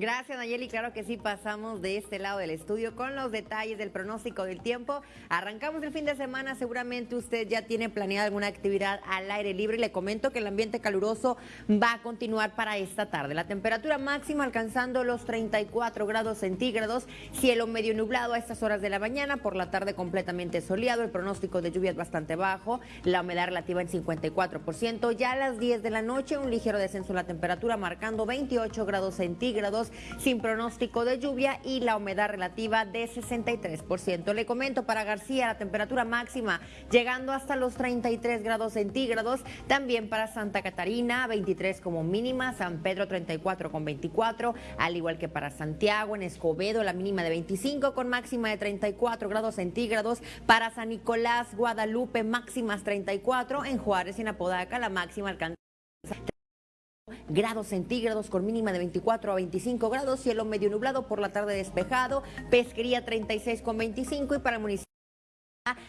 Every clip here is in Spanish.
Gracias, Nayeli. Claro que sí, pasamos de este lado del estudio con los detalles del pronóstico del tiempo. Arrancamos el fin de semana. Seguramente usted ya tiene planeada alguna actividad al aire libre. Le comento que el ambiente caluroso va a continuar para esta tarde. La temperatura máxima alcanzando los 34 grados centígrados. Cielo medio nublado a estas horas de la mañana. Por la tarde completamente soleado. El pronóstico de lluvia es bastante bajo. La humedad relativa en 54%. Ya a las 10 de la noche, un ligero descenso en la temperatura, marcando 28 grados centígrados sin pronóstico de lluvia y la humedad relativa de 63%. Le comento para García la temperatura máxima llegando hasta los 33 grados centígrados. También para Santa Catarina 23 como mínima, San Pedro 34 con 24, al igual que para Santiago, en Escobedo la mínima de 25 con máxima de 34 grados centígrados. Para San Nicolás, Guadalupe máximas 34, en Juárez y en Apodaca la máxima alcanza grados centígrados con mínima de 24 a 25 grados, cielo medio nublado por la tarde despejado, pesquería 36 con 25 y para el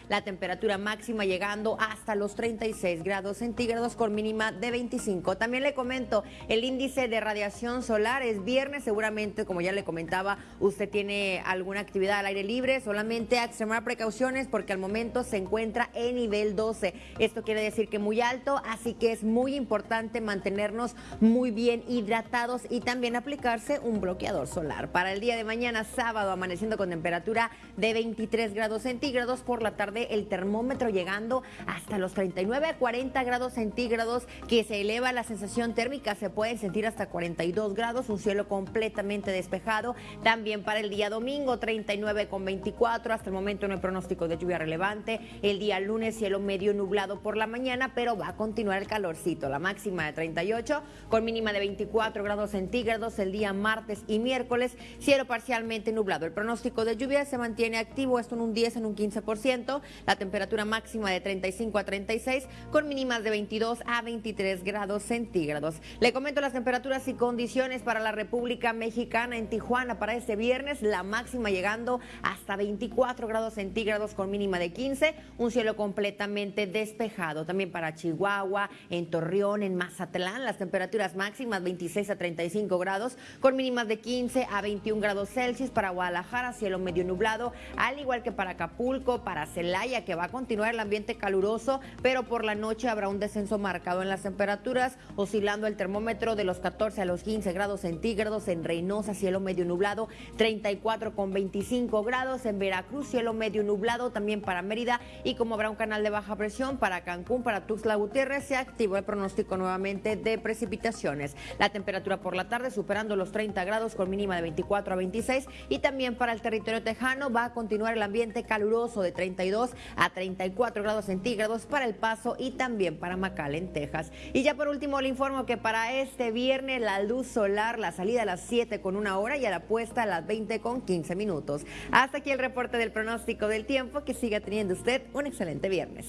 la temperatura máxima llegando hasta los 36 grados centígrados con mínima de 25. También le comento, el índice de radiación solar es viernes, seguramente como ya le comentaba, usted tiene alguna actividad al aire libre, solamente a extremar precauciones porque al momento se encuentra en nivel 12. Esto quiere decir que muy alto, así que es muy importante mantenernos muy bien hidratados y también aplicarse un bloqueador solar. Para el día de mañana, sábado, amaneciendo con temperatura de 23 grados centígrados por la tarde el termómetro llegando hasta los 39 a 40 grados centígrados, que se eleva la sensación térmica, se puede sentir hasta 42 grados, un cielo completamente despejado. También para el día domingo, 39 con 24, hasta el momento no hay pronóstico de lluvia relevante. El día lunes, cielo medio nublado por la mañana, pero va a continuar el calorcito, la máxima de 38 con mínima de 24 grados centígrados el día martes y miércoles, cielo parcialmente nublado. El pronóstico de lluvia se mantiene activo, esto en un 10, en un 15% la temperatura máxima de 35 a 36 con mínimas de 22 a 23 grados centígrados. Le comento las temperaturas y condiciones para la República Mexicana en Tijuana para este viernes, la máxima llegando hasta 24 grados centígrados con mínima de 15, un cielo completamente despejado. También para Chihuahua, en Torreón, en Mazatlán, las temperaturas máximas 26 a 35 grados con mínimas de 15 a 21 grados Celsius. Para Guadalajara, cielo medio nublado, al igual que para Acapulco, para Celaya, que va a continuar el ambiente caluroso, pero por la noche habrá un descenso marcado en las temperaturas, oscilando el termómetro de los 14 a los 15 grados centígrados en Reynosa, cielo medio nublado, 34 con 25 grados en Veracruz, cielo medio nublado también para Mérida y como habrá un canal de baja presión para Cancún, para Tuxtla Gutiérrez, se activó el pronóstico nuevamente de precipitaciones. La temperatura por la tarde superando los 30 grados con mínima de 24 a 26 y también para el territorio tejano va a continuar el ambiente caluroso de 30 a 34 grados centígrados para El Paso y también para McAllen, Texas. Y ya por último le informo que para este viernes la luz solar, la salida a las 7 con una hora y a la puesta a las 20 con 15 minutos. Hasta aquí el reporte del pronóstico del tiempo. Que siga teniendo usted un excelente viernes.